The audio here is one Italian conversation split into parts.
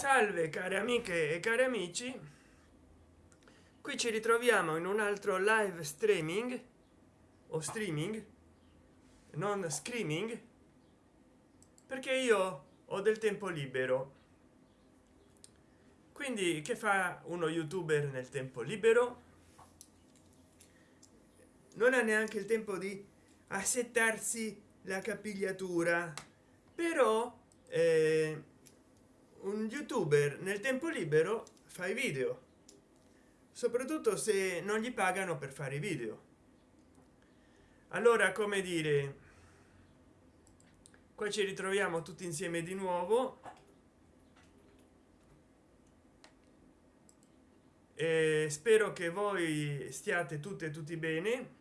salve cari amiche e cari amici. Qui ci ritroviamo in un altro live streaming o streaming non screaming perché io ho del tempo libero. Quindi che fa uno youtuber nel tempo libero? Non ha neanche il tempo di assettarsi la capigliatura però eh, un youtuber nel tempo libero fa i video soprattutto se non gli pagano per fare i video. Allora come dire qua ci ritroviamo tutti insieme di nuovo. E spero che voi stiate tutte e tutti bene.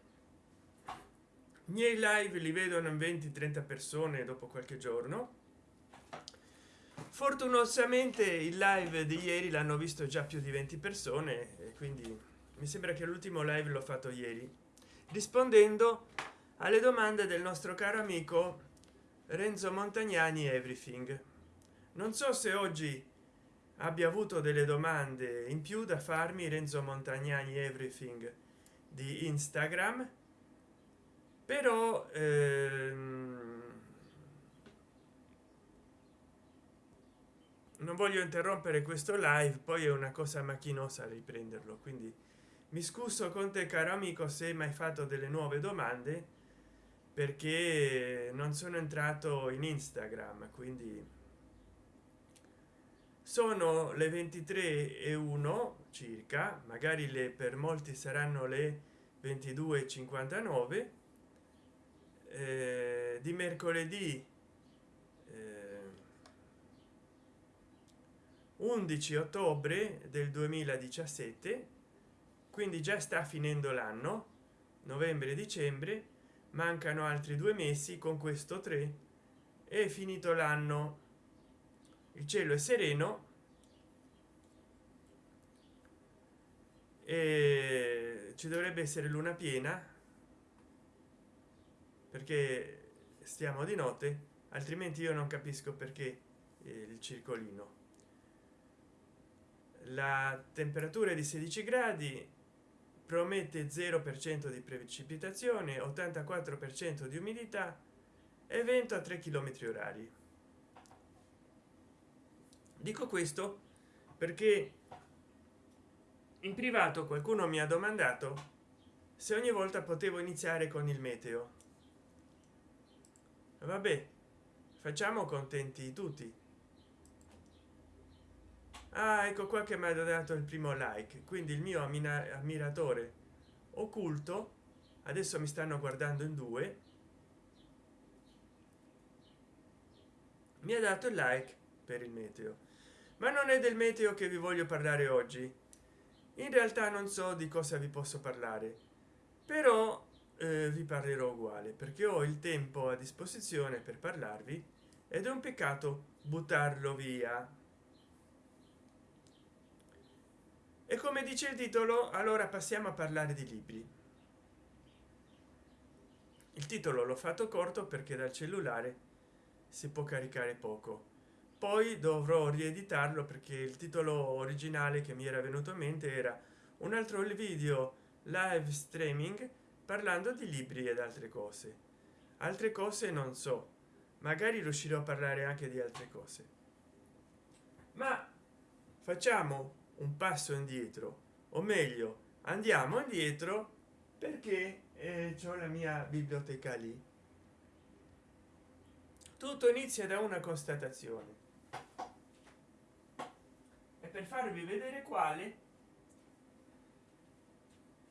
Miei live li vedono in 20 30 persone dopo qualche giorno fortunosamente il live di ieri l'hanno visto già più di 20 persone e quindi mi sembra che l'ultimo live l'ho fatto ieri. Rispondendo alle domande del nostro caro amico renzo montagnani everything. Non so se oggi abbia avuto delle domande in più da farmi renzo montagnani everything di instagram. Però ehm, non voglio interrompere questo live poi è una cosa macchinosa riprenderlo quindi mi scuso con te caro amico se hai mai fatto delle nuove domande perché non sono entrato in instagram quindi sono le 23 e 1 circa magari le per molti saranno le 22 59 eh, di mercoledì 11 ottobre del 2017 quindi già sta finendo l'anno novembre dicembre mancano altri due mesi con questo 3 è finito l'anno. Il cielo è sereno e ci dovrebbe essere luna piena perché stiamo di notte altrimenti io non capisco perché il circolino la temperatura di 16 gradi promette 0 per cento di precipitazione 84 per cento di umidità e vento a 3 km orari. Dico questo perché in privato qualcuno mi ha domandato se ogni volta potevo iniziare con il meteo. Vabbè facciamo contenti tutti ah, ecco qua che mi ha dato il primo like quindi il mio ammiratore occulto adesso mi stanno guardando in due mi ha dato il like per il meteo. Ma non è del meteo che vi voglio parlare oggi. In realtà non so di cosa vi posso parlare però eh, vi parlerò uguale perché ho il tempo a disposizione per parlarvi ed è un peccato buttarlo via e come dice il titolo allora passiamo a parlare di libri. Il titolo l'ho fatto corto perché dal cellulare si può caricare poco. Poi dovrò rieditarlo perché il titolo originale che mi era venuto in mente era un altro video live streaming parlando di libri ed altre cose. Altre cose non so magari riuscirò a parlare anche di altre cose. Ma facciamo un passo indietro. O meglio andiamo indietro perché eh, ho la mia biblioteca lì. Tutto inizia da una constatazione. E per farvi vedere quale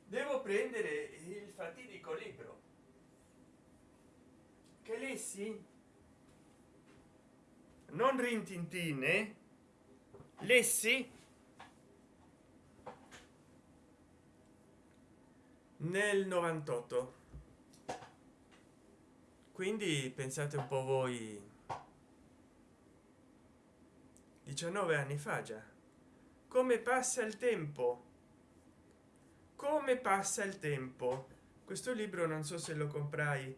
devo prendere il fatidico libro. Che lessi? Non rintintine lessi nel 98 quindi pensate un po voi. 19 anni fa già. Come passa il tempo? Come passa il tempo? Questo libro non so se lo comprai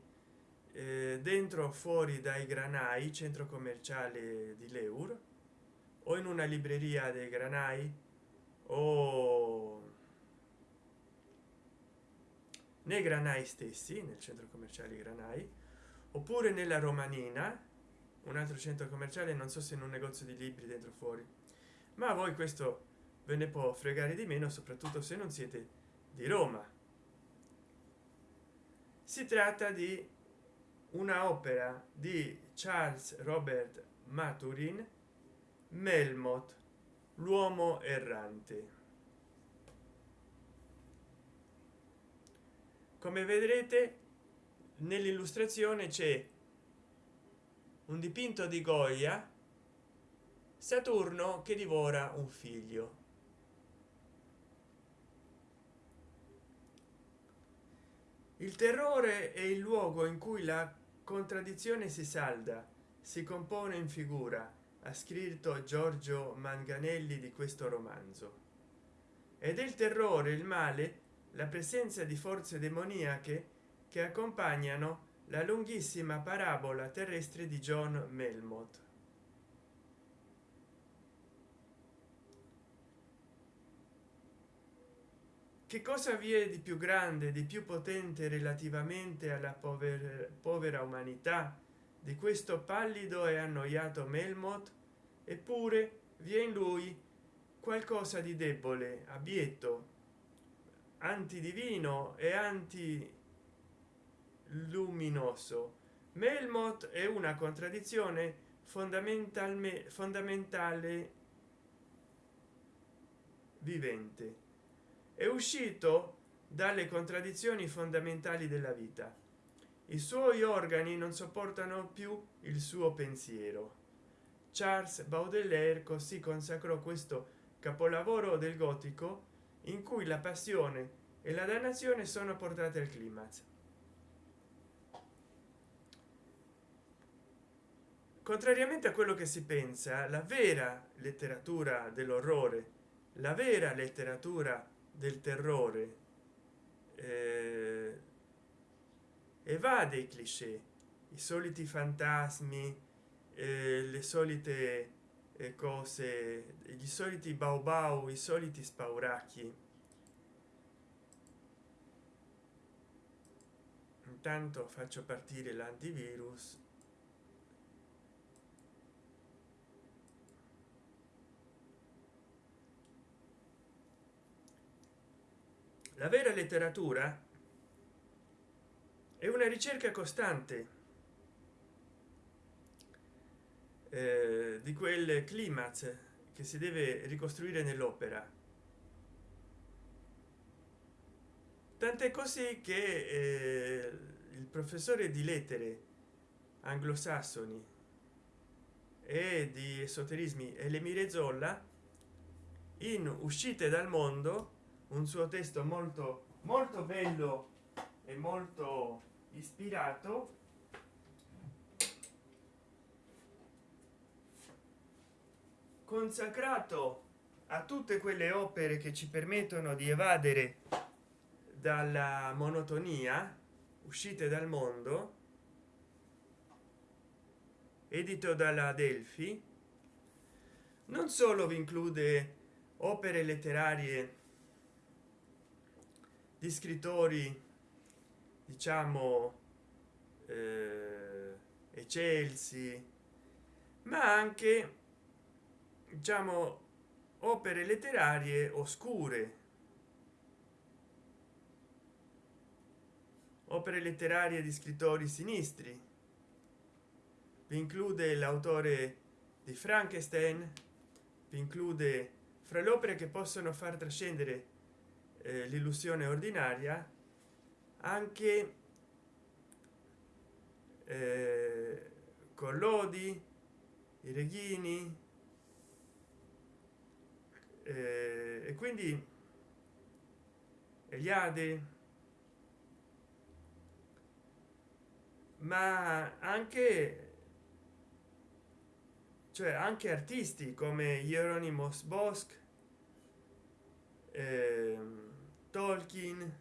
eh, dentro o fuori dai granai centro commerciale di l'euro o in una libreria dei granai o nei granai stessi nel centro commerciale granai oppure nella romanina un altro centro commerciale non so se in un negozio di libri dentro fuori ma a voi questo ve ne può fregare di meno soprattutto se non siete di roma. Si tratta di una opera di charles robert maturin melmoth l'uomo errante come vedrete nell'illustrazione c'è un dipinto di goya saturno che divora un figlio. Il terrore è il luogo in cui la contraddizione si salda si compone in figura ha scritto giorgio manganelli di questo romanzo. Ed è il terrore il male la presenza di forze demoniache che accompagnano la lunghissima parabola terrestre di john melmoth. Che cosa vi è di più grande di più potente relativamente alla povera, povera umanità di questo pallido e annoiato melmoth? Eppure vi è in lui qualcosa di debole abietto antidivino e anti luminoso melmoth è una contraddizione fondamentalmente fondamentale vivente. È uscito dalle contraddizioni fondamentali della vita. I suoi organi non sopportano più il suo pensiero. Charles baudelaire così consacrò questo capolavoro del gotico in cui la passione e la dannazione sono portate al climax. Contrariamente a quello che si pensa la vera letteratura dell'orrore la vera letteratura del terrore eh, evade i cliché i soliti fantasmi eh, le solite cose gli soliti baobao i soliti spauracchi. Intanto faccio partire l'antivirus. La vera letteratura è una ricerca costante eh, di quel climax che si deve ricostruire nell'opera. Tant'è così che eh, il professore di lettere anglosassoni e di esoterismi Elemire Zolla in uscite dal mondo un suo testo molto molto bello e molto ispirato consacrato a tutte quelle opere che ci permettono di evadere dalla monotonia uscite dal mondo edito dalla delphi non solo vi include opere letterarie di scrittori diciamo eh, eccelsi ma anche diciamo opere letterarie oscure. Opere letterarie di scrittori sinistri. Vi include l'autore di frankenstein vi include fra le opere che possono far trascendere eh, l'illusione ordinaria anche eh, collodi i reghini eh, e quindi Eliade. Ma anche cioè anche artisti come Hieronymus Bosch eh, Tolkien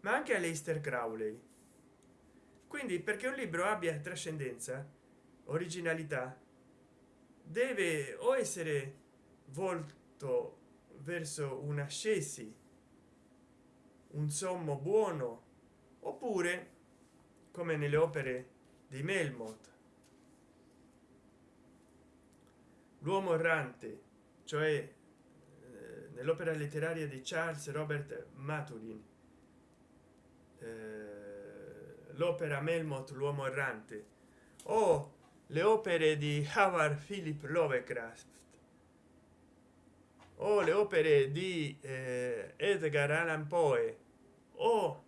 ma anche Aleister Crowley. Quindi perché un libro abbia trascendenza originalità deve o essere volto verso una ascesi un sommo buono oppure come nelle opere di melmoth l'uomo errante cioè eh, nell'opera letteraria di charles robert maturin eh, l'opera melmoth l'uomo errante o le opere di howard philip lovecraft o le opere di eh, edgar allan poe o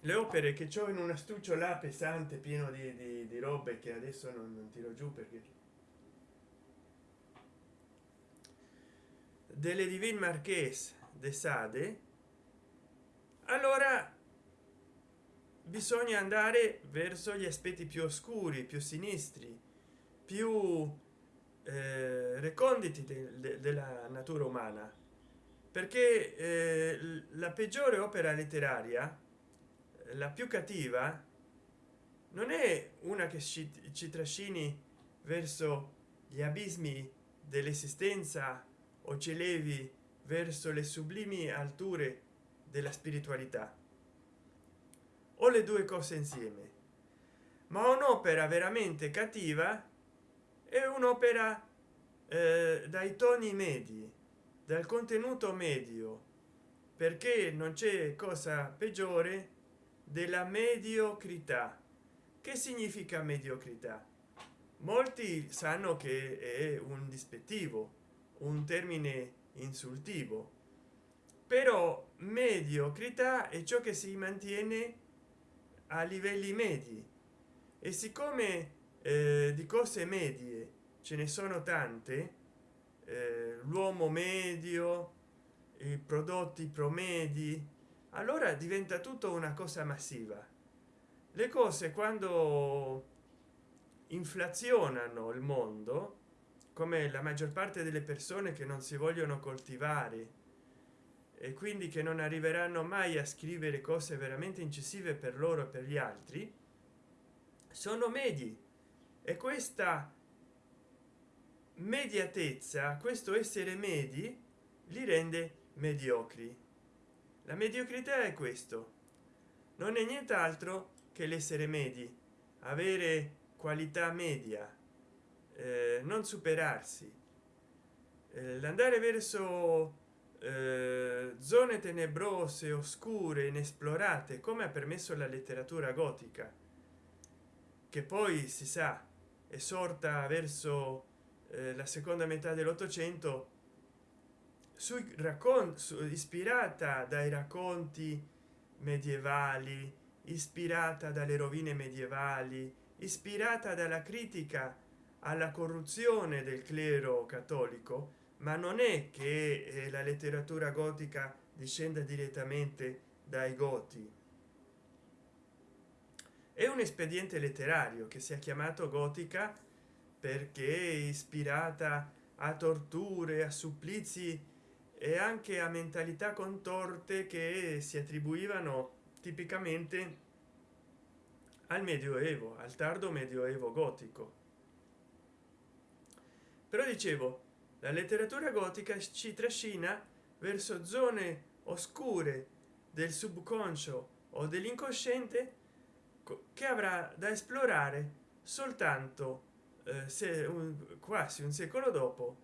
le opere che ho in un astuccio là pesante pieno di, di, di robe che adesso non, non tiro giù perché delle divine marchese de sade allora bisogna andare verso gli aspetti più oscuri più sinistri più eh, reconditi de, de, della natura umana. Perché eh, la peggiore opera letteraria la più cattiva non è una che ci, ci trascini verso gli abismi dell'esistenza o ci levi verso le sublimi alture della spiritualità. O le due cose insieme ma un'opera veramente cattiva è un'opera eh, dai toni medi dal contenuto medio perché non c'è cosa peggiore della mediocrità. Che significa mediocrità? Molti sanno che è un dispettivo un termine insultivo. Però mediocrità è ciò che si mantiene a livelli medi. E siccome di cose medie ce ne sono tante. Eh, l'uomo medio i prodotti promedi. Allora diventa tutto una cosa massiva. Le cose quando inflazionano il mondo come la maggior parte delle persone che non si vogliono coltivare e quindi che non arriveranno mai a scrivere cose veramente incisive per loro e per gli altri sono medi e questa mediatezza questo essere medi li rende mediocri. La mediocrità è questo. Non è nient'altro che l'essere medi avere qualità media eh, non superarsi. Eh, l'andare verso eh, zone tenebrose oscure inesplorate come ha permesso la letteratura gotica che poi si sa sorta verso eh, la seconda metà dell'ottocento sui racconti ispirata dai racconti medievali ispirata dalle rovine medievali ispirata dalla critica alla corruzione del clero cattolico ma non è che eh, la letteratura gotica discenda direttamente dai goti è un espediente letterario che si è chiamato gotica perché ispirata a torture a supplizi e anche a mentalità contorte che si attribuivano tipicamente al medioevo al tardo medioevo gotico. Però dicevo la letteratura gotica ci trascina verso zone oscure del subconscio o dell'incosciente che avrà da esplorare soltanto eh, se un, quasi un secolo dopo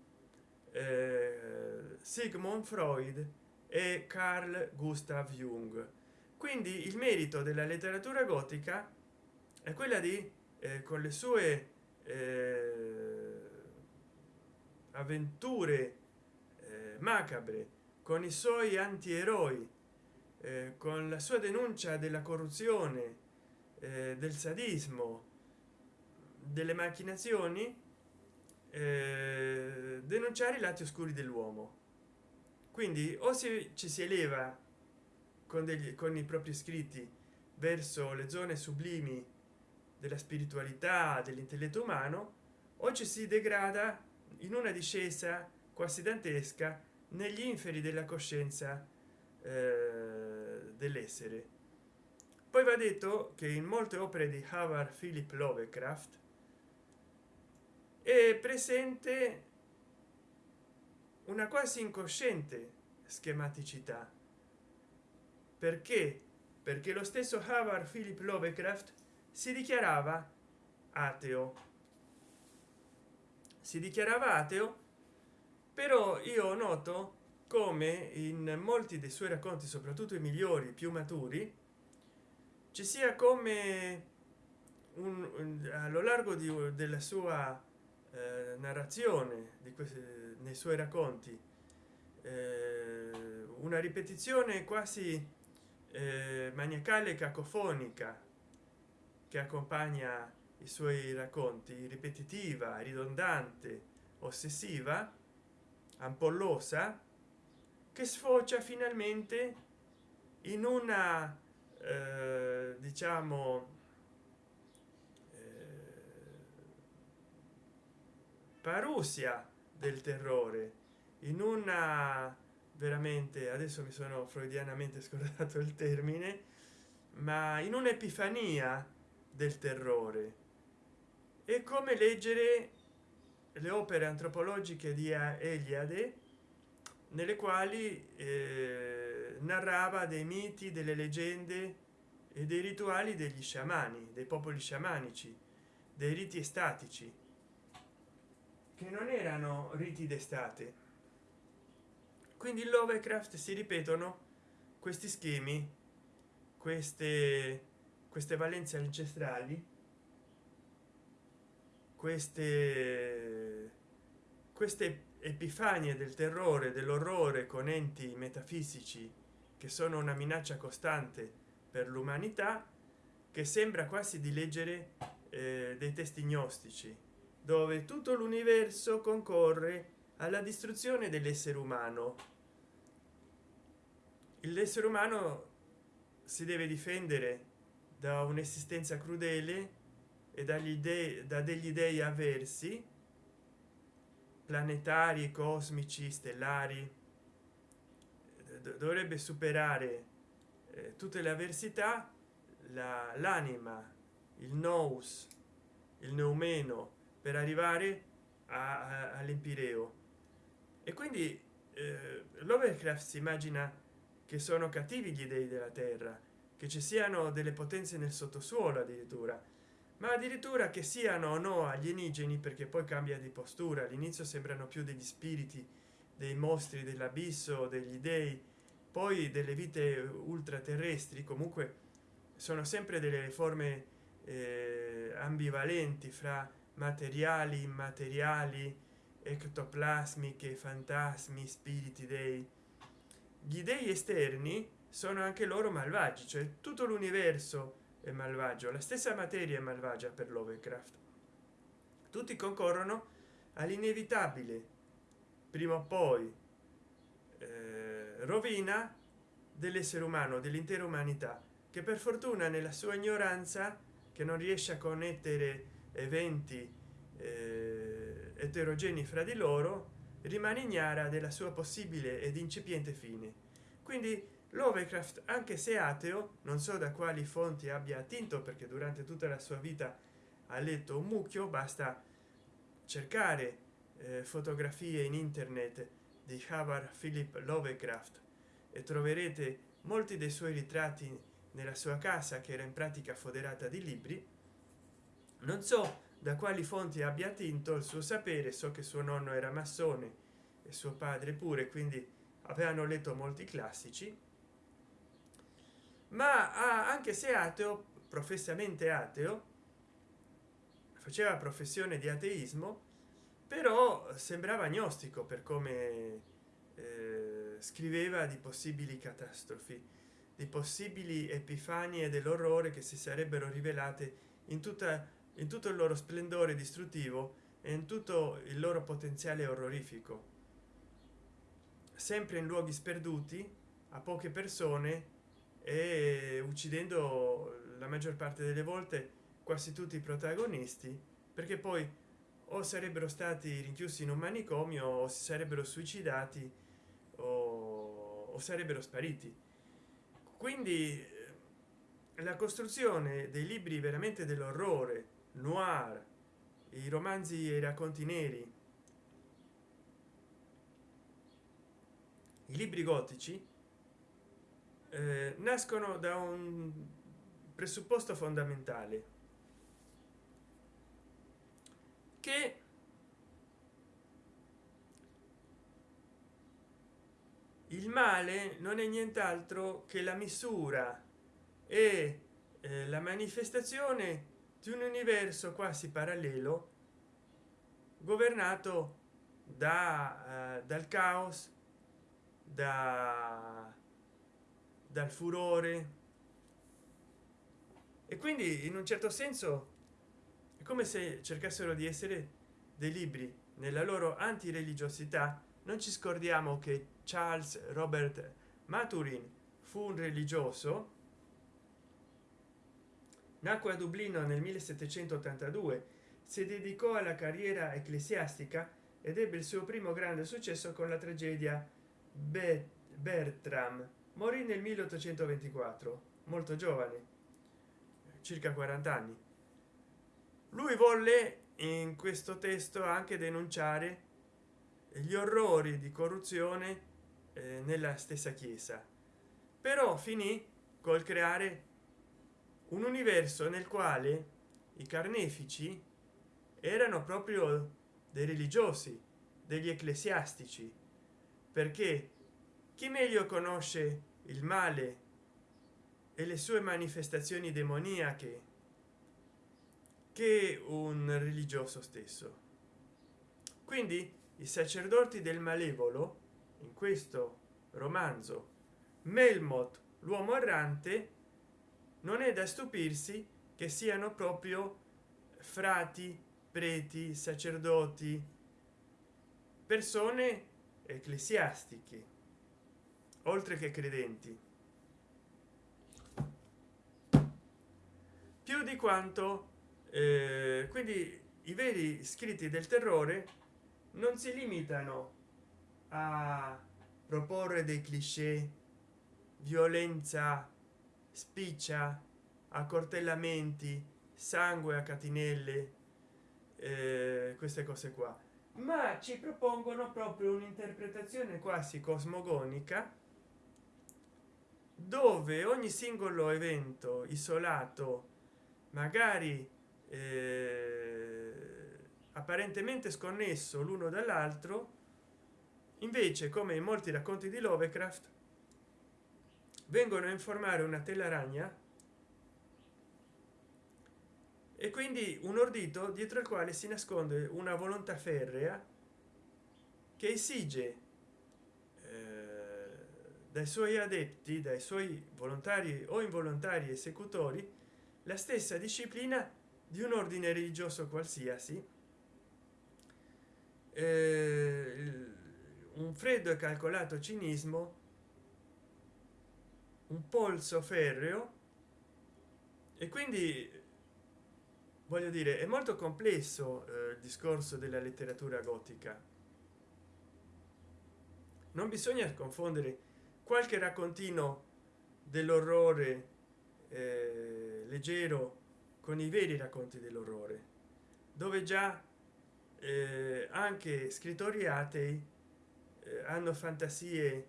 eh, sigmund freud e carl gustav jung. Quindi il merito della letteratura gotica è quella di eh, con le sue eh, avventure eh, macabre con i suoi antieroi eh, con la sua denuncia della corruzione eh, del sadismo delle macchinazioni eh, denunciare i lati oscuri dell'uomo. Quindi o si ci si eleva con degli con i propri scritti verso le zone sublimi della spiritualità dell'intelletto umano o ci si degrada in una discesa quasi dantesca negli inferi della coscienza eh, dell'essere poi va detto che in molte opere di howard philip lovecraft è presente una quasi incosciente schematicità. Perché? Perché lo stesso Howard Philip Lovecraft si dichiarava ateo. Si dichiarava ateo però io noto come in molti dei suoi racconti soprattutto i migliori più maturi ci sia come un, un allo largo di, della sua eh, narrazione di questi nei suoi racconti eh, una ripetizione quasi eh, maniacale cacofonica che accompagna i suoi racconti ripetitiva ridondante ossessiva ampollosa che sfocia finalmente in una eh, diciamo parusia del terrore in una veramente adesso mi sono freudianamente scordato il termine ma in un'epifania del terrore. È come leggere le opere antropologiche di Eliade nelle quali eh, narrava dei miti delle leggende e dei rituali degli sciamani dei popoli sciamanici dei riti estatici che non erano riti d'estate. Quindi in lovecraft si ripetono questi schemi queste queste valenze ancestrali queste queste epifanie del terrore dell'orrore con enti metafisici che sono una minaccia costante per l'umanità che sembra quasi di leggere eh, dei testi gnostici dove tutto l'universo concorre alla distruzione dell'essere umano. L'essere umano si deve difendere da un'esistenza crudele e dagli dei da degli dei avversi planetari cosmici stellari. Dovrebbe superare eh, tutte le avversità l'anima il nous il neumeno per arrivare all'empireo. E quindi eh, lovecraft si immagina che sono cattivi gli dei della terra che ci siano delle potenze nel sottosuolo addirittura ma addirittura che siano o no alienigeni perché poi cambia di postura. All'inizio sembrano più degli spiriti dei mostri dell'abisso degli dei. Poi delle vite ultraterrestri comunque sono sempre delle forme eh, ambivalenti fra materiali immateriali ectoplasmiche fantasmi spiriti dei. Gli dei esterni sono anche loro malvagi cioè tutto l'universo è malvagio. La stessa materia è malvagia per lovecraft. Tutti concorrono all'inevitabile. Prima o poi eh, rovina dell'essere umano dell'intera umanità che per fortuna nella sua ignoranza che non riesce a connettere eventi eh, eterogenei fra di loro rimane ignara della sua possibile ed incipiente fine. Quindi lovecraft anche se ateo non so da quali fonti abbia attinto perché durante tutta la sua vita ha letto un mucchio basta cercare eh, fotografie in internet di Howard Philip Lovecraft e troverete molti dei suoi ritratti nella sua casa che era in pratica foderata di libri. Non so da quali fonti abbia attinto il suo sapere so che suo nonno era massone e suo padre pure quindi avevano letto molti classici ma anche se ateo professamente ateo faceva professione di ateismo però sembrava agnostico per come eh, scriveva di possibili catastrofi di possibili epifanie dell'orrore che si sarebbero rivelate in tutta in tutto il loro splendore distruttivo e in tutto il loro potenziale orrorifico. Sempre in luoghi sperduti a poche persone e uccidendo la maggior parte delle volte quasi tutti i protagonisti perché poi o sarebbero stati rinchiusi in un manicomio o si sarebbero suicidati o, o sarebbero spariti. Quindi eh, la costruzione dei libri veramente dell'orrore noir i romanzi e i racconti neri i libri gotici eh, nascono da un presupposto fondamentale che il male non è nient'altro che la misura e eh, la manifestazione di un universo quasi parallelo governato da uh, dal caos da dal furore. E quindi in un certo senso è come se cercassero di essere dei libri. Nella loro antireligiosità non ci scordiamo che charles robert maturin fu un religioso nacque a dublino nel 1782 si dedicò alla carriera ecclesiastica ed ebbe il suo primo grande successo con la tragedia bertram morì nel 1824 molto giovane circa 40 anni. Lui volle in questo testo anche denunciare gli orrori di corruzione eh, nella stessa chiesa. Però finì col creare un universo nel quale i carnefici erano proprio dei religiosi degli ecclesiastici perché chi meglio conosce il male e le sue manifestazioni demoniache che un religioso stesso? Quindi i sacerdoti del malevolo in questo romanzo melmoth l'uomo errante non è da stupirsi che siano proprio frati preti sacerdoti persone ecclesiastiche oltre che credenti. Più di quanto eh, quindi i veri scritti del terrore non si limitano a proporre dei cliché violenza spiccia accortellamenti sangue a catinelle eh, queste cose qua. Ma ci propongono proprio un'interpretazione quasi cosmogonica dove ogni singolo evento isolato magari eh, apparentemente sconnesso l'uno dall'altro invece come in molti racconti di lovecraft vengono a informare una telaragnea e quindi un ordito dietro il quale si nasconde una volontà ferrea che esige dai suoi adepti dai suoi volontari o involontari esecutori la stessa disciplina di un ordine religioso qualsiasi. Eh, un freddo e calcolato cinismo un polso ferreo e quindi voglio dire è molto complesso eh, il discorso della letteratura gotica. Non bisogna confondere qualche raccontino dell'orrore eh, leggero con i veri racconti dell'orrore dove già eh, anche scrittori atei eh, hanno fantasie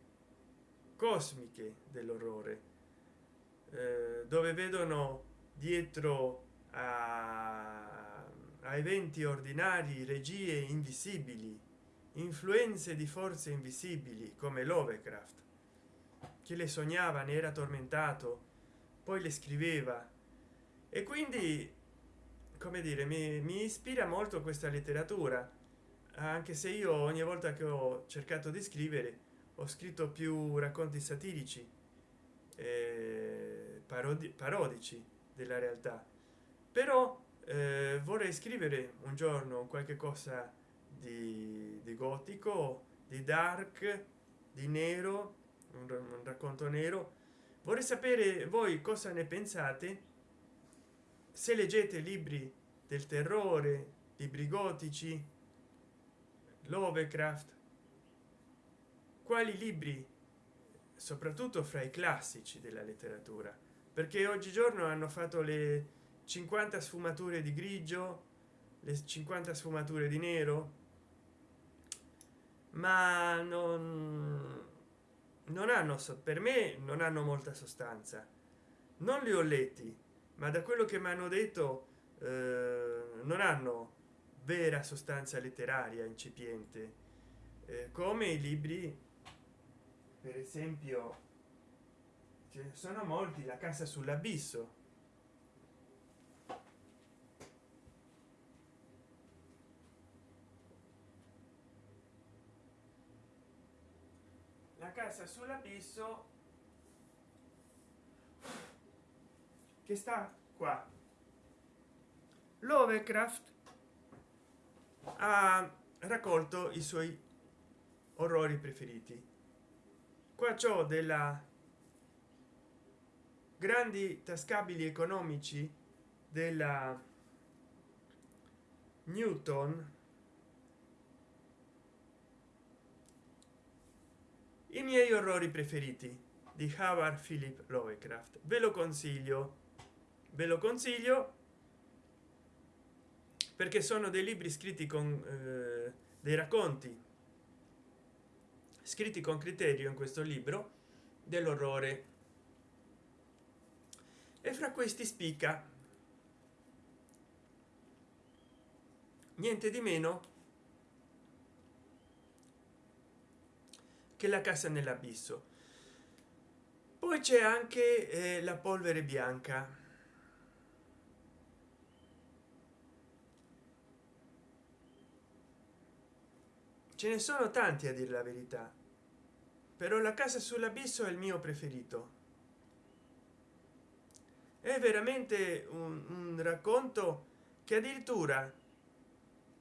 cosmiche dell'orrore eh, dove vedono dietro a, a eventi ordinari regie invisibili influenze di forze invisibili come lovecraft che le sognava ne era tormentato poi le scriveva. E quindi come dire mi, mi ispira molto questa letteratura anche se io ogni volta che ho cercato di scrivere ho scritto più racconti satirici eh, parodi parodici della realtà. Però eh, vorrei scrivere un giorno qualche cosa di, di gotico di dark di nero un, racconto nero. Vorrei sapere voi cosa ne pensate. Se leggete libri del terrore libri gotici lovecraft quali libri soprattutto fra i classici della letteratura? Perché oggigiorno hanno fatto le 50 sfumature di grigio le 50 sfumature di nero ma non non hanno per me non hanno molta sostanza. Non li ho letti ma da quello che mi hanno detto eh, non hanno vera sostanza letteraria incipiente. Eh, come i libri per esempio ce ne sono molti la casa sull'abisso la casa sull'abisso che sta qua. Lovecraft ha raccolto i suoi orrori preferiti. Qua ciò della grandi tascabili economici della newton i miei orrori preferiti di howard philip lovecraft. Ve lo consiglio. Ve lo consiglio perché sono dei libri scritti con eh, dei racconti scritti con criterio in questo libro dell'orrore. E fra questi spicca. Niente di meno che la casa nell'abisso. Poi c'è anche eh, la polvere bianca. Ce ne sono tanti a dire la verità. Però la casa sull'abisso è il mio preferito. È veramente un, un racconto che addirittura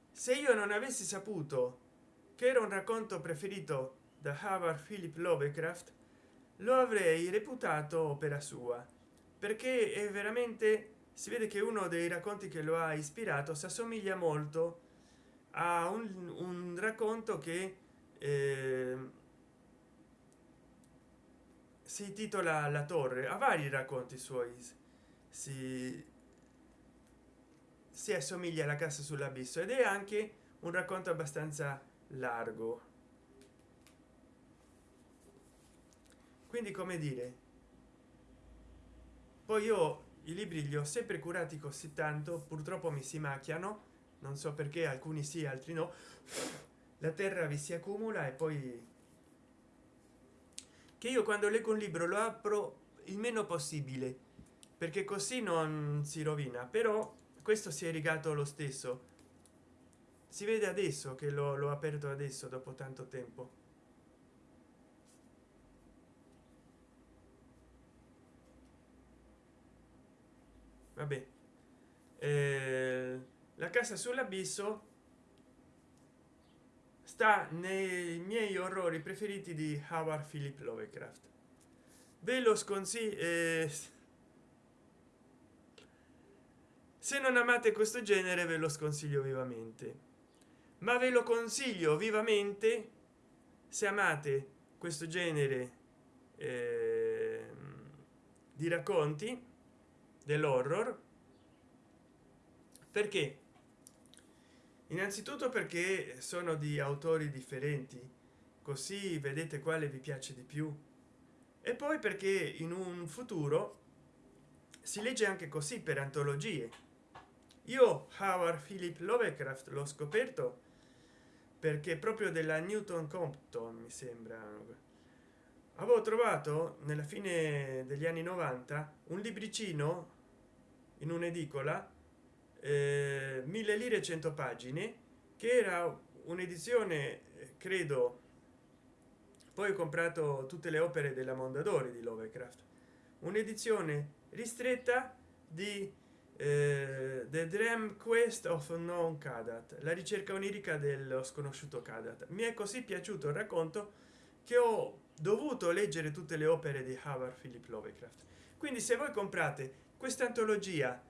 se io non avessi saputo che era un racconto preferito da Howard Philip Lovecraft lo avrei reputato opera sua perché è veramente si vede che uno dei racconti che lo ha ispirato si assomiglia molto a un, un racconto che eh, si titola la torre. A vari racconti suoi. Si si assomiglia alla casa sull'abisso ed è anche un racconto abbastanza largo quindi come dire? Poi io i libri li ho sempre curati così tanto purtroppo mi si macchiano non so perché alcuni sì altri no. La terra vi si accumula e poi che io quando leggo un libro lo apro il meno possibile perché così non si rovina però questo si è rigato lo stesso. Si vede adesso che l'ho aperto adesso dopo tanto tempo vabbè. Eh, la casa sull'abisso sta nei miei orrori preferiti di howard philip lovecraft. Ve lo sconsiglio eh, se non amate questo genere ve lo sconsiglio vivamente. Ma ve lo consiglio vivamente se amate questo genere eh, di racconti dell'horror. Perché? Innanzitutto perché sono di autori differenti così vedete quale vi piace di più. E poi perché in un futuro si legge anche così per antologie. Io howard philip lovecraft l'ho scoperto perché proprio della newton compton mi sembra avevo trovato nella fine degli anni 90 un libricino in un'edicola eh, mille lire 100 pagine che era un'edizione credo poi ho comprato tutte le opere della mondadori di lovecraft un'edizione ristretta di eh, the dream quest of non cadat la ricerca onirica dello sconosciuto cadat mi è così piaciuto il racconto che ho dovuto leggere tutte le opere di howard philip lovecraft. Quindi se voi comprate questa antologia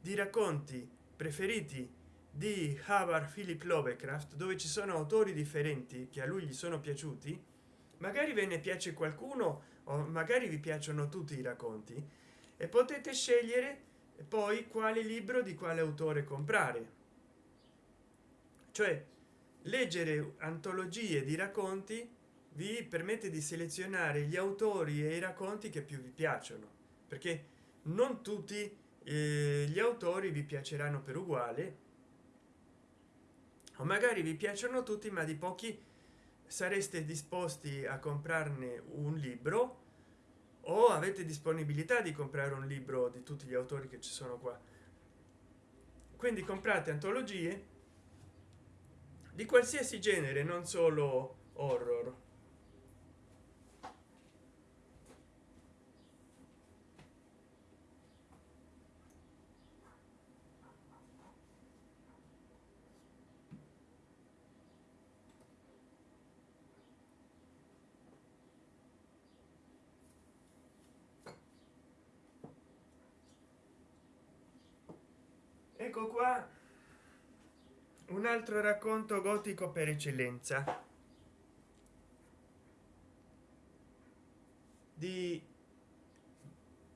di racconti preferiti di howard philip lovecraft dove ci sono autori differenti che a lui gli sono piaciuti magari ve ne piace qualcuno o magari vi piacciono tutti i racconti e potete scegliere poi quale libro di quale autore comprare. Cioè leggere antologie di racconti vi permette di selezionare gli autori e i racconti che più vi piacciono perché non tutti eh, gli autori vi piaceranno per uguale o magari vi piacciono tutti ma di pochi sareste disposti a comprarne un libro o avete disponibilità di comprare un libro di tutti gli autori che ci sono qua. Quindi comprate antologie di qualsiasi genere non solo horror ecco qua un altro racconto gotico per eccellenza. Di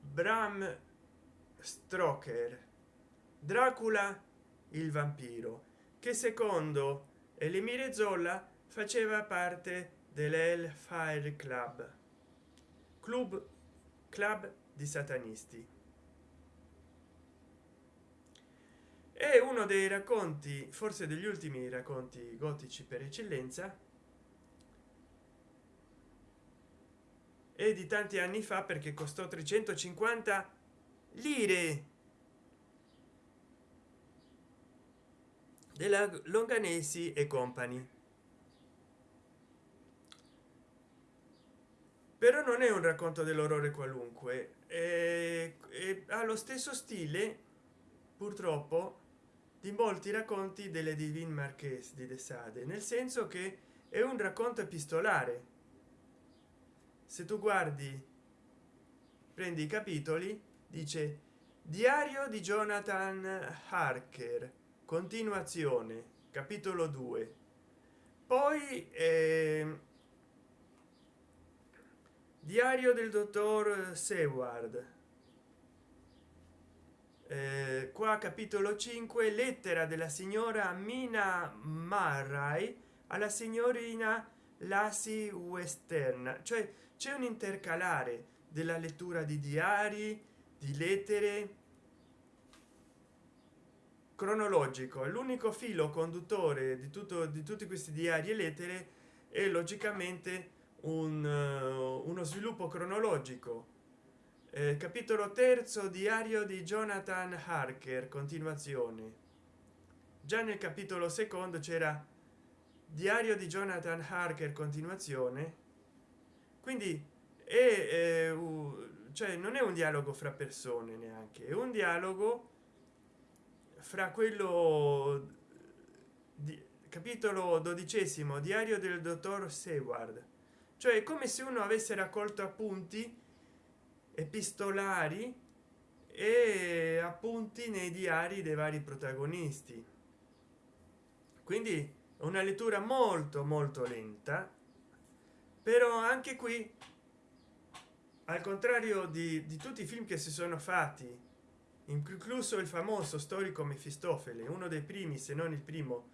bram stroker dracula il vampiro che secondo elimire zolla faceva parte dell'Hellfire Club, club club di satanisti è uno dei racconti forse degli ultimi racconti gotici per eccellenza e di tanti anni fa perché costò 350 lire della longanesi e compagni. Però non è un racconto dell'orrore qualunque è, ha lo stesso stile purtroppo di molti racconti delle divine marchese di de sade nel senso che è un racconto epistolare. Se tu guardi prendi i capitoli dice diario di jonathan harker continuazione capitolo 2 poi eh, diario del dottor seward qua capitolo 5 lettera della signora mina marrai alla signorina lassi western. Cioè c'è un intercalare della lettura di diari di lettere cronologico. L'unico filo conduttore di tutto di tutti questi diari e lettere è logicamente un, uh, uno sviluppo cronologico. eh, capitolo terzo diario di jonathan harker continuazione già nel capitolo secondo c'era diario di jonathan harker continuazione. Quindi è eh, cioè non è un dialogo fra persone neanche è un dialogo fra quello di capitolo dodicesimo diario del dottor seward. Cioè come se uno avesse raccolto appunti epistolari e appunti nei diari dei vari protagonisti. Quindi una lettura molto molto lenta però anche qui al contrario di, di tutti i film che si sono fatti incluso il famoso storico mefistofele uno dei primi se non il primo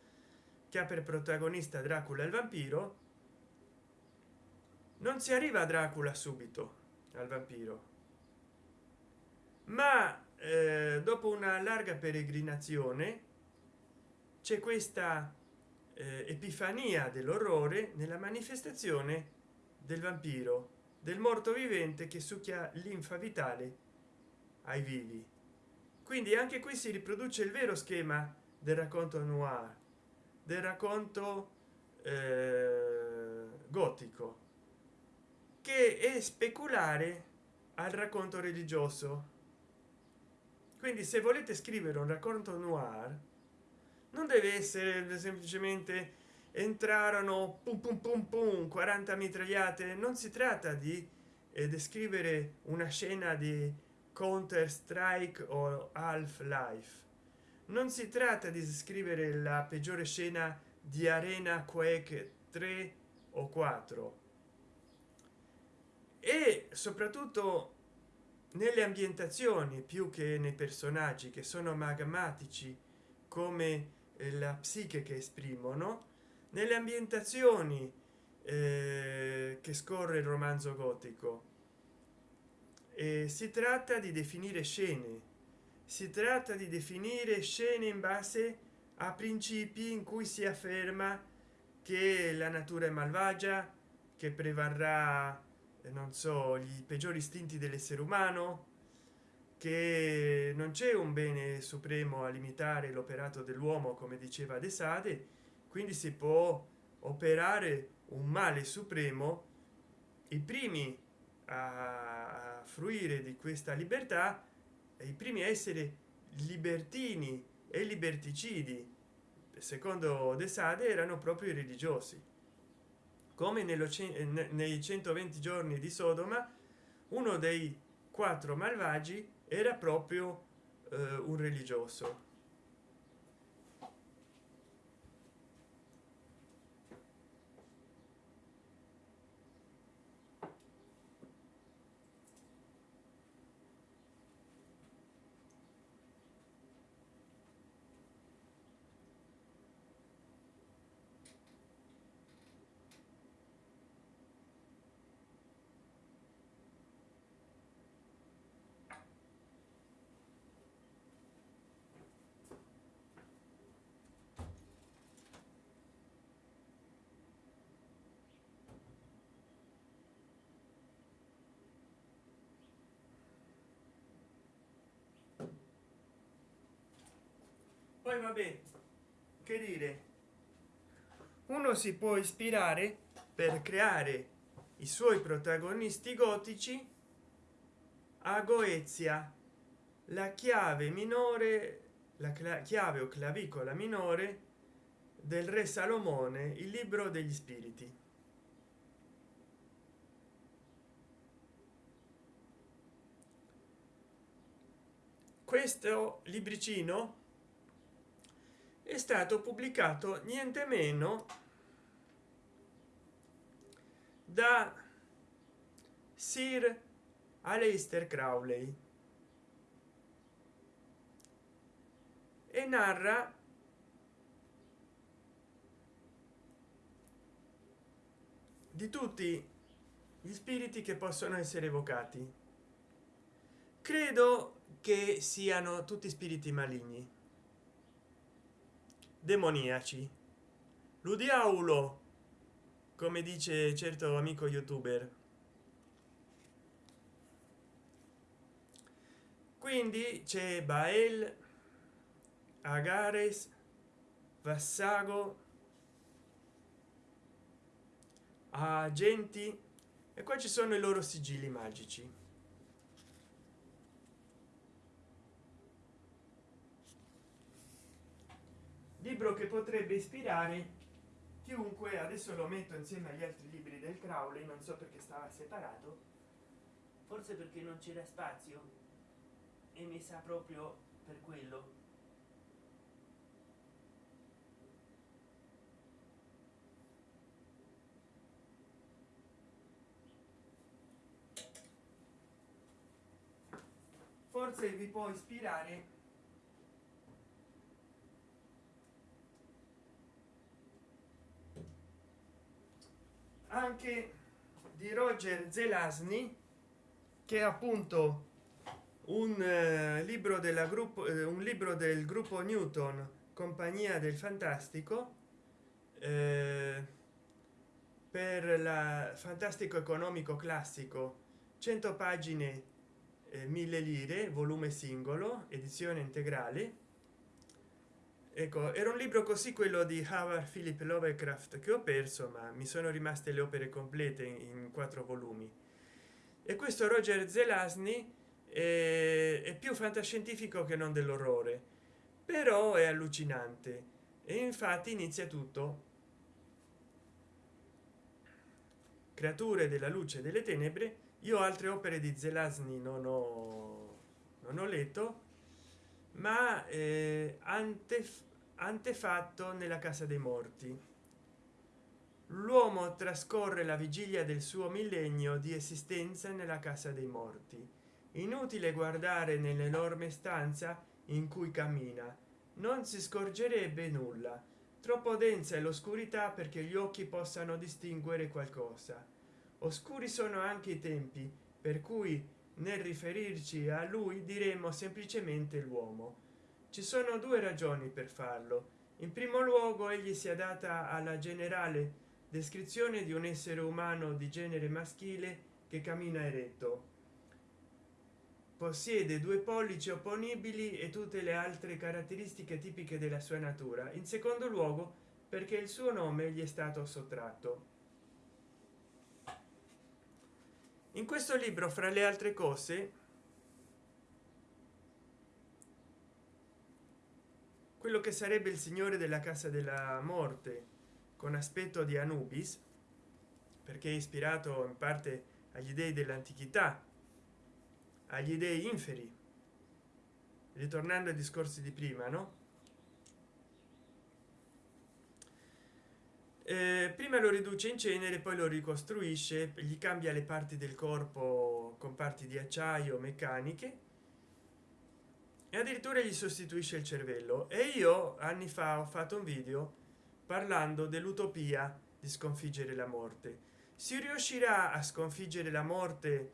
che ha per protagonista dracula il vampiro non si arriva a dracula subito al vampiro. Ma eh, dopo una larga peregrinazione c'è questa eh, epifania dell'orrore nella manifestazione del vampiro del morto vivente che succhia linfa vitale ai vivi. Quindi anche qui si riproduce il vero schema del racconto noir del racconto eh, gotico che è speculare al racconto religioso. Quindi se volete scrivere un racconto noir non deve essere semplicemente entrarono pum pum pum pum 40 mitragliate. Non si tratta di eh, descrivere una scena di counter strike o half life non si tratta di scrivere la peggiore scena di arena quake 3 o 4 e soprattutto nelle ambientazioni più che nei personaggi che sono magmatici come eh, la psiche che esprimono nelle ambientazioni eh, che scorre il romanzo gotico. E si tratta di definire scene. Si tratta di definire scene in base a principi in cui si afferma che la natura è malvagia che prevarrà non so gli peggiori istinti dell'essere umano che non c'è un bene supremo a limitare l'operato dell'uomo come diceva de sade quindi si può operare un male supremo i primi a fruire di questa libertà i primi a essere libertini e liberticidi. Secondo de sade erano proprio i religiosi come nello nei 120 giorni di sodoma uno dei quattro malvagi era proprio eh, un religioso poi vabbè che dire? Uno si può ispirare per creare i suoi protagonisti gotici a goezia la chiave minore la chiave o clavicola minore del re salomone il libro degli spiriti. Questo libricino è stato pubblicato niente meno da sir aleister crowley e narra di tutti gli spiriti che possono essere evocati. Credo che siano tutti spiriti maligni demoniaci. L'udiaulo come dice certo amico youtuber. Quindi c'è bael agares vassago agenti e qua ci sono i loro sigilli magici libro che potrebbe ispirare chiunque adesso lo metto insieme agli altri libri del crowley non so perché stava separato forse perché non c'era spazio e mi sa proprio per quello. Forse vi può ispirare anche di roger zelasny che è appunto un eh, libro della gruppo eh, un libro del gruppo newton compagnia del fantastico eh, per la fantastico economico classico 100 pagine eh, 1000 lire volume singolo edizione integrale ecco era un libro così quello di Howard Philip Lovecraft che ho perso ma mi sono rimaste le opere complete in quattro volumi. E questo Roger Zelasny è, è più fantascientifico che non dell'orrore però è allucinante. E infatti inizia tutto. Creature della luce delle tenebre io altre opere di Zelasny non ho non ho letto ma eh, ante antefatto nella casa dei morti. L'uomo trascorre la vigilia del suo millennio di esistenza nella casa dei morti. Inutile guardare nell'enorme stanza in cui cammina. Non si scorgerebbe nulla. Troppo densa è l'oscurità perché gli occhi possano distinguere qualcosa. Oscuri sono anche i tempi per cui nel riferirci a lui diremo semplicemente l'uomo. Ci sono due ragioni per farlo. In primo luogo egli si adatta alla generale descrizione di un essere umano di genere maschile che cammina eretto. Possiede due pollici opponibili e tutte le altre caratteristiche tipiche della sua natura. In secondo luogo perché il suo nome gli è stato sottratto in questo libro fra le altre cose quello che sarebbe il signore della casa della morte con aspetto di anubis perché è ispirato in parte agli dei dell'antichità agli dei inferi. Ritornando ai discorsi di prima no prima lo riduce in cenere poi lo ricostruisce gli cambia le parti del corpo con parti di acciaio meccaniche e addirittura gli sostituisce il cervello. E io anni fa ho fatto un video parlando dell'utopia di sconfiggere la morte. Si riuscirà a sconfiggere la morte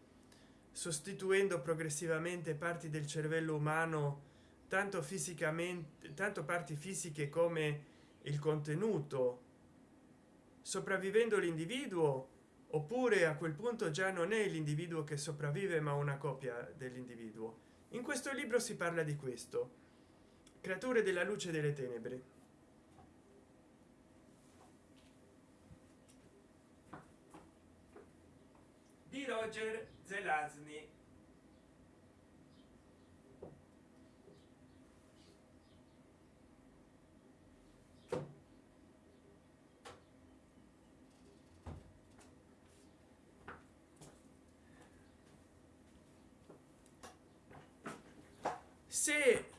sostituendo progressivamente parti del cervello umano tanto fisicamente tanto parti fisiche come il contenuto sopravvivendo l'individuo oppure a quel punto già non è l'individuo che sopravvive ma una copia dell'individuo. In questo libro si parla di questo. Creature della luce delle tenebre. Di roger zelazny se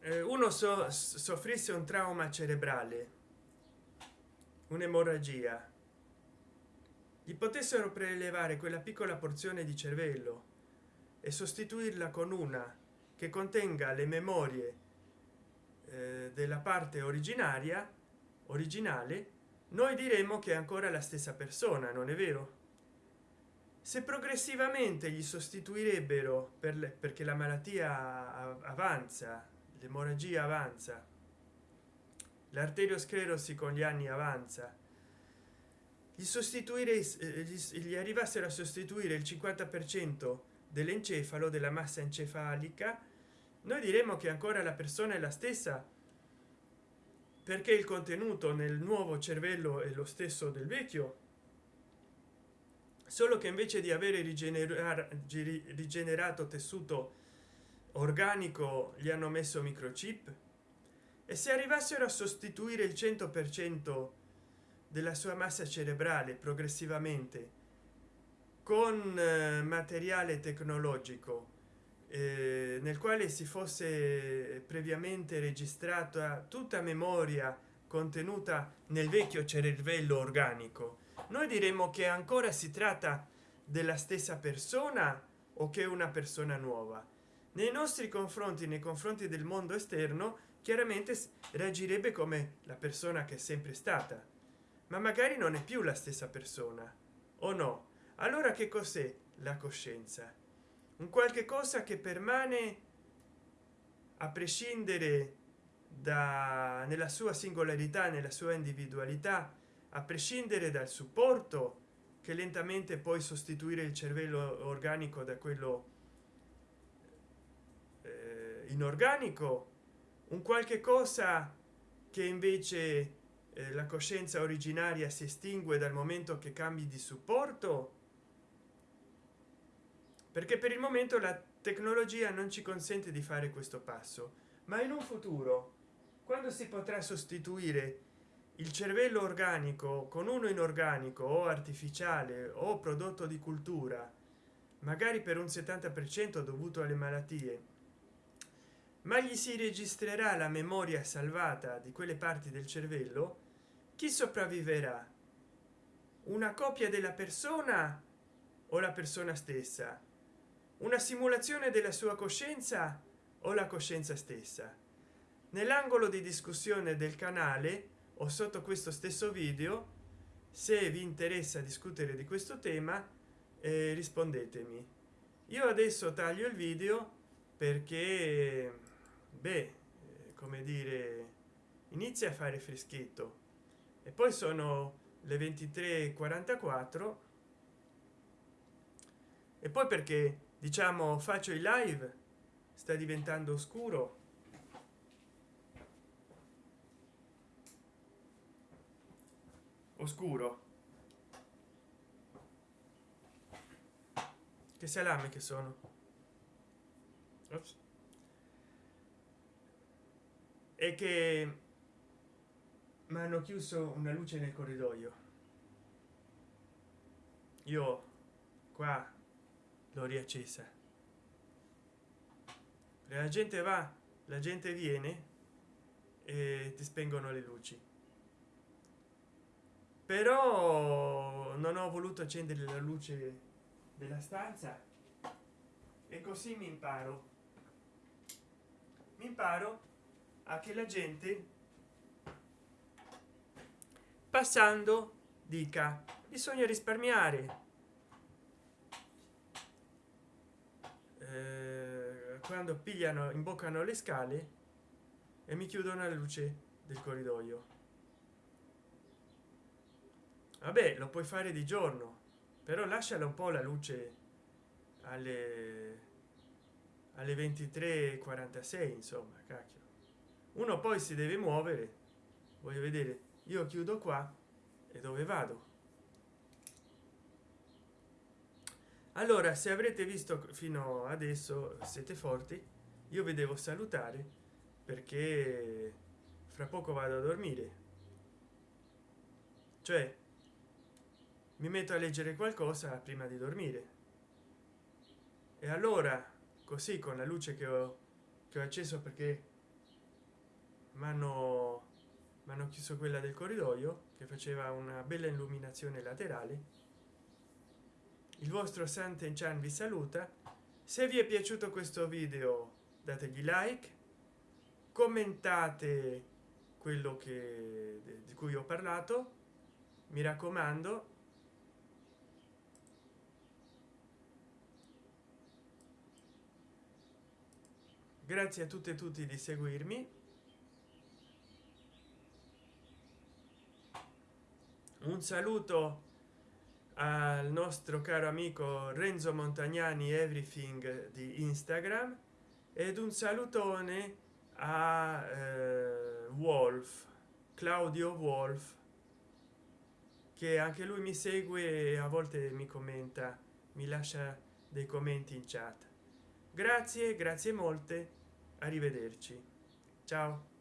eh, uno so, soffrisse un trauma cerebrale un'emorragia gli potessero prelevare quella piccola porzione di cervello e sostituirla con una che contenga le memorie eh, della parte originaria originale noi diremo che è ancora la stessa persona non è vero se progressivamente gli sostituirebbero per le, perché la malattia avanza l'emorragia avanza l'arteriosclerosi con gli anni avanza gli sostituire eh, gli, gli arrivassero a sostituire il 50 per cento dell'encefalo della massa encefalica noi diremo che ancora la persona è la stessa perché il contenuto nel nuovo cervello è lo stesso del vecchio solo che invece di avere rigenerato tessuto organico gli hanno messo microchip? E se arrivassero a sostituire il 100 per cento della sua massa cerebrale progressivamente con eh, materiale tecnologico eh, nel quale si fosse previamente registrata tutta memoria contenuta nel vecchio cervello organico noi diremmo che ancora si tratta della stessa persona o che una persona nuova. Nei nostri confronti nei confronti del mondo esterno chiaramente reagirebbe come la persona che è sempre stata. Ma magari non è più la stessa persona o no? Allora che cos'è la coscienza? Un qualche cosa che permane a prescindere da nella sua singolarità nella sua individualità a prescindere dal supporto che lentamente poi sostituire il cervello organico da quello eh, inorganico un qualche cosa che invece eh, la coscienza originaria si estingue dal momento che cambi di supporto? Perché per il momento la tecnologia non ci consente di fare questo passo ma in un futuro quando si potrà sostituire il cervello organico con uno inorganico o artificiale o prodotto di cultura magari per un 70 per cento dovuto alle malattie ma gli si registrerà la memoria salvata di quelle parti del cervello chi sopravviverà? Una copia della persona o la persona stessa? Una simulazione della sua coscienza o la coscienza stessa? Nell'angolo di discussione del canale o sotto questo stesso video. Se vi interessa discutere di questo tema eh, rispondetemi. Io adesso taglio il video perché beh come dire inizia a fare freschetto. E poi sono le 23:44 e poi perché diciamo faccio i live sta diventando oscuro oscuro. Che salame che sono. Ops. e che mi hanno chiuso una luce nel corridoio. Io qua l'ho riaccesa. La gente va la gente viene e ti spengono le luci però non ho voluto accendere la luce della stanza e così mi imparo. Mi imparo a che la gente passando dica bisogna risparmiare eh, quando pigliano imboccano le scale e mi chiudono la luce del corridoio vabbè lo puoi fare di giorno però lasciala un po la luce alle alle 23:46 insomma cacchio. Uno poi si deve muovere. Voglio vedere. Io chiudo qua e dove vado? Allora se avrete visto fino adesso siete forti io vi devo salutare perché fra poco vado a dormire. Cioè mi metto a leggere qualcosa prima di dormire. E allora così con la luce che ho, che ho acceso perché mi hanno hanno chiuso quella del corridoio che faceva una bella illuminazione laterale il vostro santen chan vi saluta. Se vi è piaciuto questo video dategli like commentate quello che di cui ho parlato. Mi raccomando grazie a tutte e tutti di seguirmi. Un saluto al nostro caro amico renzo montagnani everything di instagram ed un salutone a eh, wolf claudio wolf che anche lui mi segue e a volte mi commenta mi lascia dei commenti in chat grazie grazie molte. Arrivederci. Ciao